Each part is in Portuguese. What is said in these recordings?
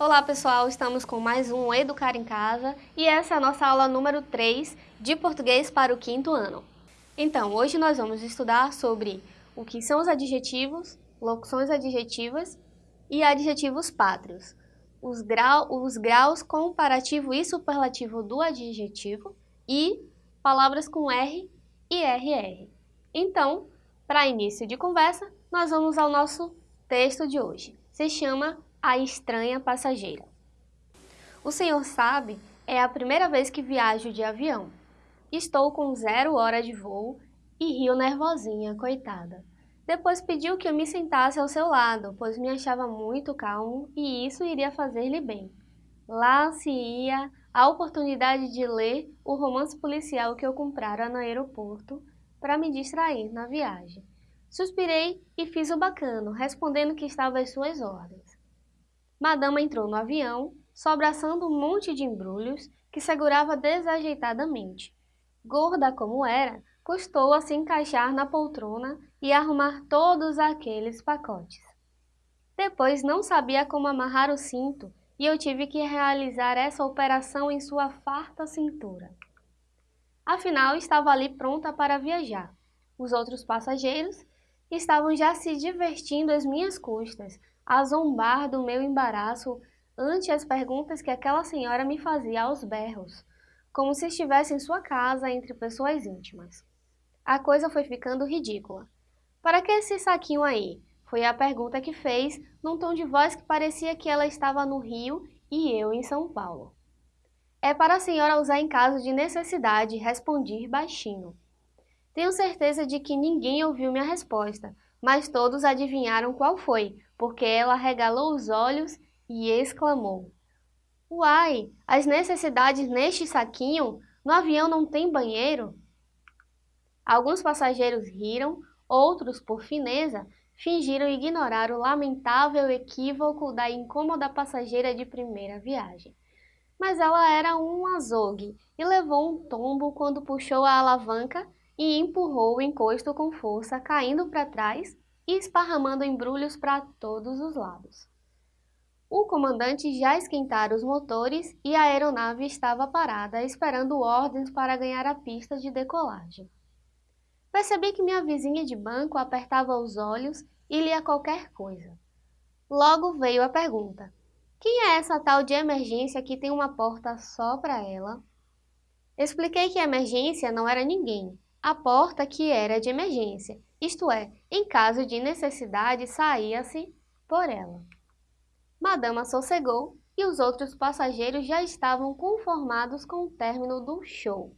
Olá pessoal, estamos com mais um Educar em Casa e essa é a nossa aula número 3 de português para o quinto ano. Então, hoje nós vamos estudar sobre o que são os adjetivos, locuções adjetivas e adjetivos pátrios, os, grau, os graus comparativo e superlativo do adjetivo e palavras com R e RR. Então, para início de conversa, nós vamos ao nosso texto de hoje. Se chama a estranha passageira. O senhor sabe, é a primeira vez que viajo de avião. Estou com zero hora de voo e rio nervosinha, coitada. Depois pediu que eu me sentasse ao seu lado, pois me achava muito calmo e isso iria fazer-lhe bem. Lá se ia a oportunidade de ler o romance policial que eu comprara no aeroporto para me distrair na viagem. Suspirei e fiz o bacano, respondendo que estava às suas ordens. Madama entrou no avião, sobraçando um monte de embrulhos que segurava desajeitadamente. Gorda como era, custou a se encaixar na poltrona e arrumar todos aqueles pacotes. Depois não sabia como amarrar o cinto e eu tive que realizar essa operação em sua farta cintura. Afinal, estava ali pronta para viajar. Os outros passageiros estavam já se divertindo às minhas custas, a zombar do meu embaraço ante as perguntas que aquela senhora me fazia aos berros, como se estivesse em sua casa entre pessoas íntimas. A coisa foi ficando ridícula. Para que esse saquinho aí? Foi a pergunta que fez, num tom de voz que parecia que ela estava no Rio e eu em São Paulo. É para a senhora usar em caso de necessidade, respondi baixinho. Tenho certeza de que ninguém ouviu minha resposta, mas todos adivinharam qual foi, porque ela regalou os olhos e exclamou. Uai, as necessidades neste saquinho? No avião não tem banheiro? Alguns passageiros riram, outros, por fineza, fingiram ignorar o lamentável equívoco da incômoda passageira de primeira viagem. Mas ela era um azogue e levou um tombo quando puxou a alavanca e empurrou o encosto com força, caindo para trás e esparramando embrulhos para todos os lados. O comandante já esquentara os motores e a aeronave estava parada, esperando ordens para ganhar a pista de decolagem. Percebi que minha vizinha de banco apertava os olhos e lia qualquer coisa. Logo veio a pergunta, quem é essa tal de emergência que tem uma porta só para ela? Expliquei que emergência não era ninguém, a porta que era de emergência, isto é, em caso de necessidade saía-se por ela. Madama sossegou e os outros passageiros já estavam conformados com o término do show.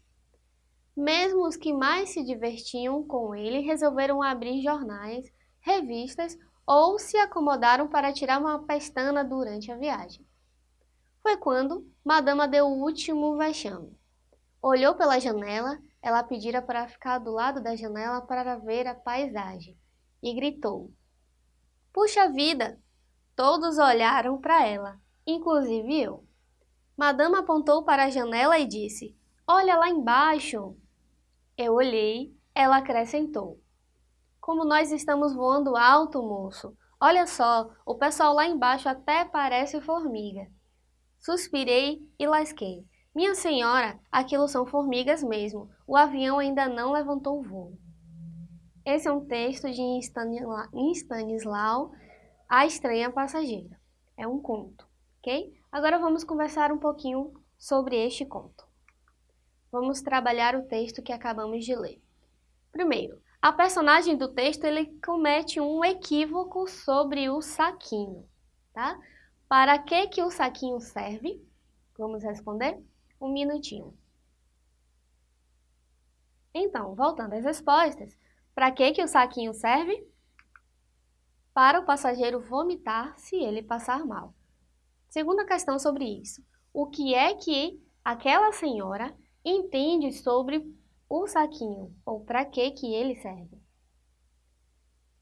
Mesmo os que mais se divertiam com ele resolveram abrir jornais, revistas ou se acomodaram para tirar uma pestana durante a viagem. Foi quando Madama deu o último vexame. Olhou pela janela ela pedira para ficar do lado da janela para ver a paisagem e gritou. Puxa vida! Todos olharam para ela, inclusive eu. Madame apontou para a janela e disse, Olha lá embaixo! Eu olhei, ela acrescentou. Como nós estamos voando alto, moço! Olha só, o pessoal lá embaixo até parece formiga. Suspirei e lasquei. Minha senhora, aquilo são formigas mesmo. O avião ainda não levantou o voo. Esse é um texto de Stanislau, A Estranha Passageira. É um conto, ok? Agora vamos conversar um pouquinho sobre este conto. Vamos trabalhar o texto que acabamos de ler. Primeiro, a personagem do texto ele comete um equívoco sobre o saquinho, tá? Para que que o saquinho serve? Vamos responder? Um minutinho. Então, voltando às respostas, para que, que o saquinho serve? Para o passageiro vomitar se ele passar mal. Segunda questão sobre isso. O que é que aquela senhora entende sobre o saquinho? Ou para que, que ele serve?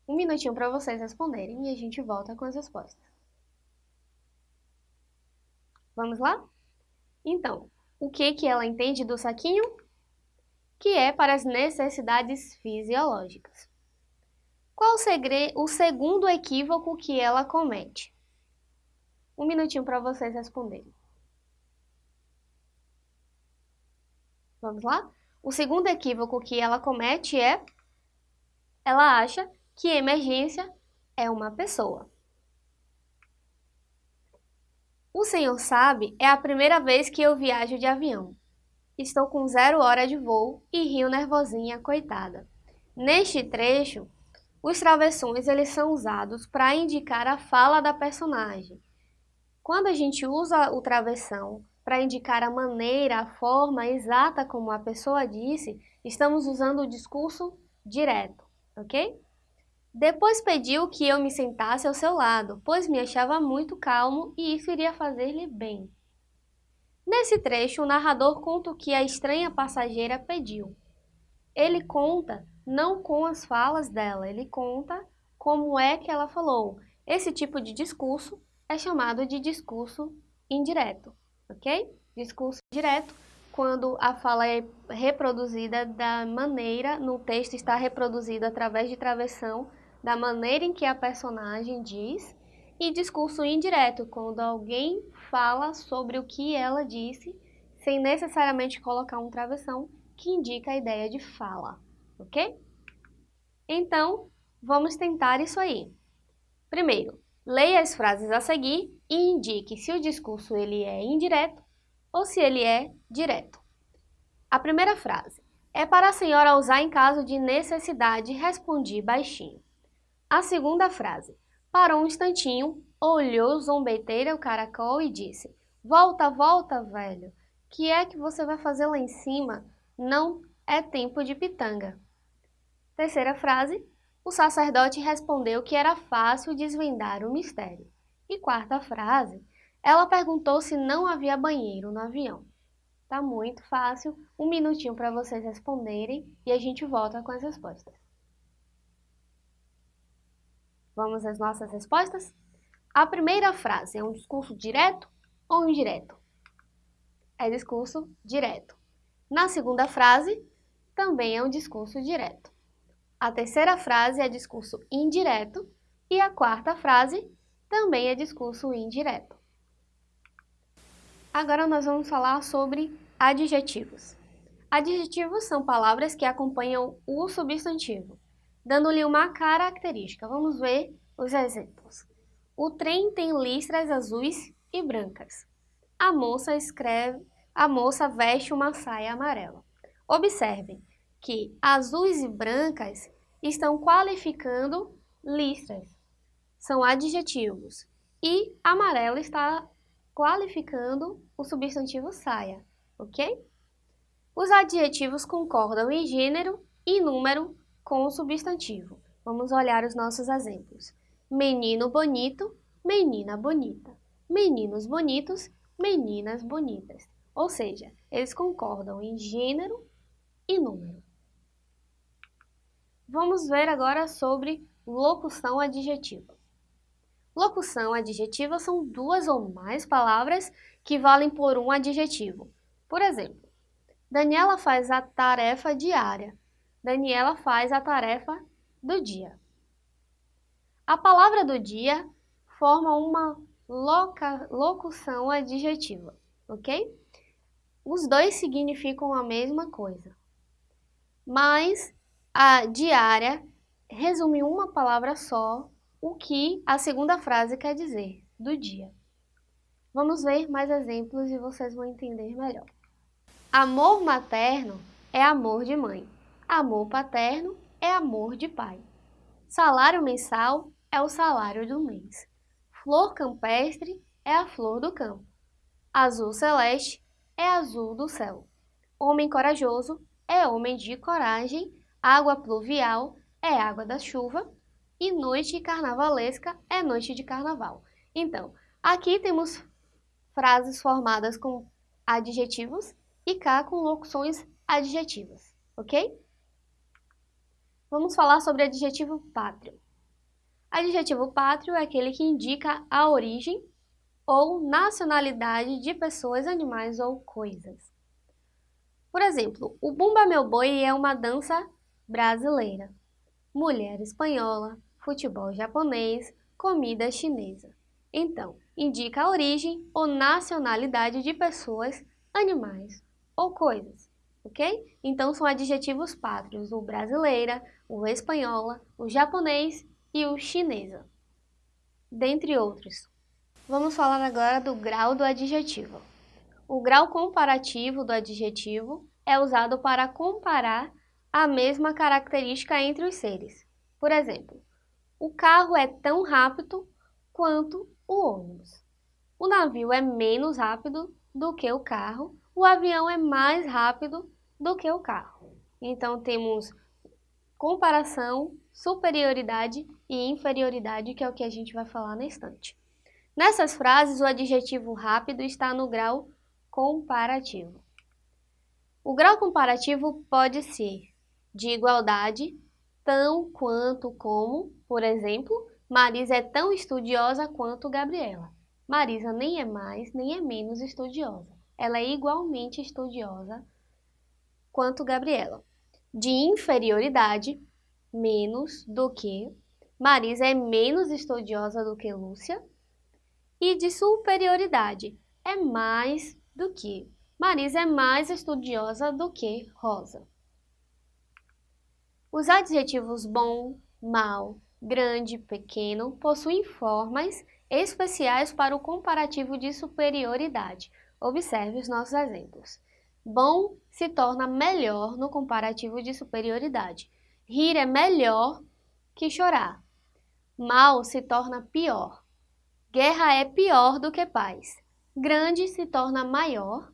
Um minutinho para vocês responderem e a gente volta com as respostas. Vamos lá? Então, o que, que ela entende do saquinho? Que é para as necessidades fisiológicas. Qual o, segredo, o segundo equívoco que ela comete? Um minutinho para vocês responderem. Vamos lá? O segundo equívoco que ela comete é ela acha que emergência é uma pessoa. O senhor sabe, é a primeira vez que eu viajo de avião. Estou com zero hora de voo e rio nervosinha, coitada. Neste trecho, os travessões eles são usados para indicar a fala da personagem. Quando a gente usa o travessão para indicar a maneira, a forma exata como a pessoa disse, estamos usando o discurso direto, ok? Depois pediu que eu me sentasse ao seu lado, pois me achava muito calmo e isso iria fazer-lhe bem. Nesse trecho, o narrador conta o que a estranha passageira pediu. Ele conta não com as falas dela, ele conta como é que ela falou. Esse tipo de discurso é chamado de discurso indireto, ok? Discurso direto quando a fala é reproduzida da maneira, no texto está reproduzido através de travessão, da maneira em que a personagem diz, e discurso indireto, quando alguém fala sobre o que ela disse, sem necessariamente colocar um travessão, que indica a ideia de fala ok? Então, vamos tentar isso aí. Primeiro, leia as frases a seguir e indique se o discurso ele é indireto ou se ele é direto. A primeira frase. É para a senhora usar em caso de necessidade, respondi baixinho. A segunda frase. Parou um instantinho, olhou zombeteira o caracol e disse, Volta, volta, velho. Que é que você vai fazer lá em cima? Não é tempo de pitanga. Terceira frase, o sacerdote respondeu que era fácil desvendar o mistério. E quarta frase, ela perguntou se não havia banheiro no avião. Tá muito fácil, um minutinho para vocês responderem e a gente volta com as respostas. Vamos às nossas respostas? A primeira frase é um discurso direto ou indireto? É discurso direto. Na segunda frase, também é um discurso direto. A terceira frase é discurso indireto e a quarta frase também é discurso indireto. Agora nós vamos falar sobre adjetivos. Adjetivos são palavras que acompanham o substantivo, dando-lhe uma característica. Vamos ver os exemplos. O trem tem listras azuis e brancas. A moça escreve, a moça veste uma saia amarela. Observem, que azuis e brancas estão qualificando listras, são adjetivos, e amarelo está qualificando o substantivo saia, ok? Os adjetivos concordam em gênero e número com o substantivo. Vamos olhar os nossos exemplos. Menino bonito, menina bonita. Meninos bonitos, meninas bonitas. Ou seja, eles concordam em gênero e número. Vamos ver agora sobre locução adjetiva. Locução adjetiva são duas ou mais palavras que valem por um adjetivo. Por exemplo, Daniela faz a tarefa diária. Daniela faz a tarefa do dia. A palavra do dia forma uma loca, locução adjetiva, ok? Os dois significam a mesma coisa, mas a diária resume uma palavra só o que a segunda frase quer dizer, do dia. Vamos ver mais exemplos e vocês vão entender melhor. Amor materno é amor de mãe. Amor paterno é amor de pai. Salário mensal é o salário do mês. Flor campestre é a flor do campo. Azul celeste é azul do céu. Homem corajoso é homem de coragem Água pluvial é água da chuva e noite carnavalesca é noite de carnaval. Então, aqui temos frases formadas com adjetivos e cá com locuções adjetivas, ok? Vamos falar sobre adjetivo pátrio. Adjetivo pátrio é aquele que indica a origem ou nacionalidade de pessoas, animais ou coisas. Por exemplo, o Bumba Meu Boi é uma dança brasileira, mulher espanhola, futebol japonês, comida chinesa. Então, indica a origem ou nacionalidade de pessoas, animais ou coisas, ok? Então, são adjetivos pátrios o brasileira, o espanhola, o japonês e o chinesa, dentre outros. Vamos falar agora do grau do adjetivo. O grau comparativo do adjetivo é usado para comparar a mesma característica entre os seres. Por exemplo, o carro é tão rápido quanto o ônibus. O navio é menos rápido do que o carro, o avião é mais rápido do que o carro. Então temos comparação, superioridade e inferioridade, que é o que a gente vai falar na instante. Nessas frases, o adjetivo rápido está no grau comparativo. O grau comparativo pode ser de igualdade, tão quanto como, por exemplo, Marisa é tão estudiosa quanto Gabriela. Marisa nem é mais nem é menos estudiosa. Ela é igualmente estudiosa quanto Gabriela. De inferioridade, menos do que. Marisa é menos estudiosa do que Lúcia. E de superioridade, é mais do que. Marisa é mais estudiosa do que Rosa. Os adjetivos bom, mal, grande, pequeno possuem formas especiais para o comparativo de superioridade. Observe os nossos exemplos. Bom se torna melhor no comparativo de superioridade. Rir é melhor que chorar. Mal se torna pior. Guerra é pior do que paz. Grande se torna maior.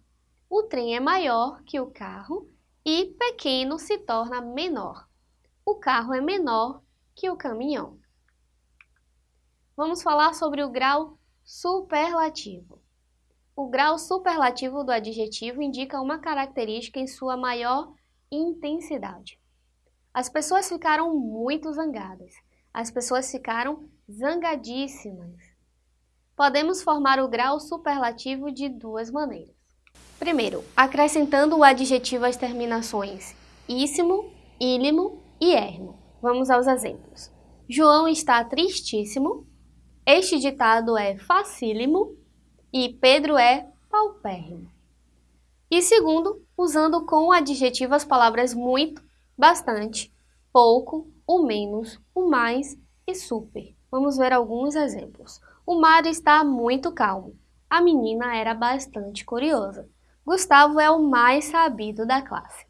O trem é maior que o carro. E pequeno se torna menor. O carro é menor que o caminhão. Vamos falar sobre o grau superlativo. O grau superlativo do adjetivo indica uma característica em sua maior intensidade. As pessoas ficaram muito zangadas. As pessoas ficaram zangadíssimas. Podemos formar o grau superlativo de duas maneiras. Primeiro, acrescentando o adjetivo às terminações íssimo, ílimo e ermo. Vamos aos exemplos. João está tristíssimo. Este ditado é facílimo e Pedro é paupérrimo. E segundo, usando com o adjetivo as palavras muito, bastante, pouco, o menos, o mais e super. Vamos ver alguns exemplos. O mar está muito calmo. A menina era bastante curiosa. Gustavo é o mais sabido da classe.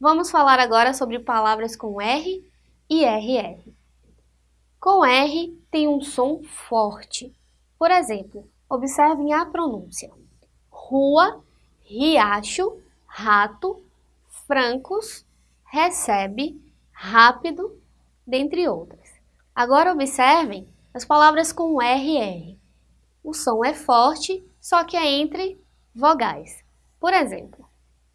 Vamos falar agora sobre palavras com R e RR. Com R tem um som forte. Por exemplo, observem a pronúncia. Rua, riacho, rato, francos, recebe, rápido, dentre outras. Agora observem as palavras com RR. O som é forte, só que é entre vogais. Por exemplo,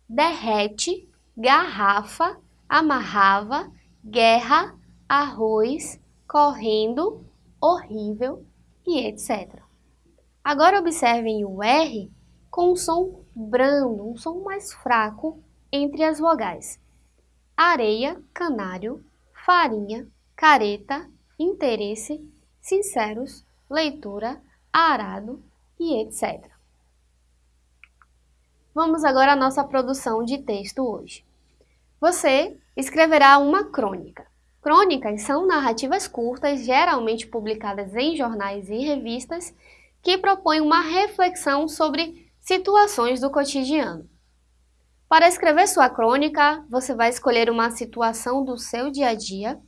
derrete, garrafa, amarrava, guerra, arroz, correndo, horrível e etc. Agora observem o R com um som brando, um som mais fraco entre as vogais. Areia, canário, farinha, careta, interesse, sinceros, leitura, arado e etc. Vamos agora à nossa produção de texto hoje. Você escreverá uma crônica. Crônicas são narrativas curtas, geralmente publicadas em jornais e revistas, que propõem uma reflexão sobre situações do cotidiano. Para escrever sua crônica, você vai escolher uma situação do seu dia a dia,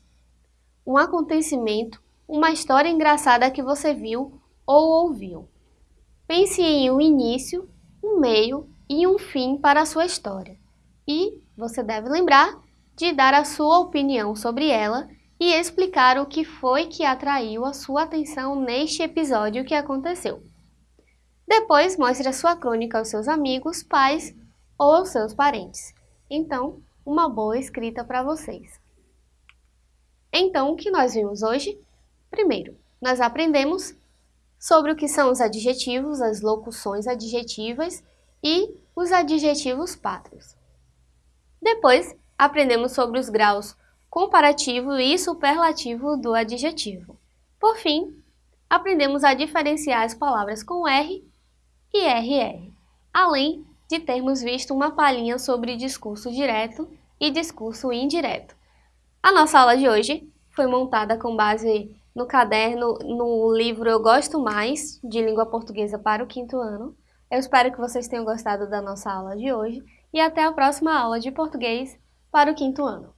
um acontecimento, uma história engraçada que você viu ou ouviu. Pense em um início, um meio e um fim para a sua história. E você deve lembrar de dar a sua opinião sobre ela e explicar o que foi que atraiu a sua atenção neste episódio que aconteceu. Depois, mostre a sua crônica aos seus amigos, pais ou aos seus parentes. Então, uma boa escrita para vocês. Então, o que nós vimos hoje? Primeiro, nós aprendemos sobre o que são os adjetivos, as locuções adjetivas e os adjetivos pátrios. Depois, aprendemos sobre os graus comparativo e superlativo do adjetivo. Por fim, aprendemos a diferenciar as palavras com R e RR, além de termos visto uma palhinha sobre discurso direto e discurso indireto. A nossa aula de hoje foi montada com base no caderno, no livro Eu Gosto Mais, de Língua Portuguesa para o quinto ano. Eu espero que vocês tenham gostado da nossa aula de hoje e até a próxima aula de português para o quinto ano.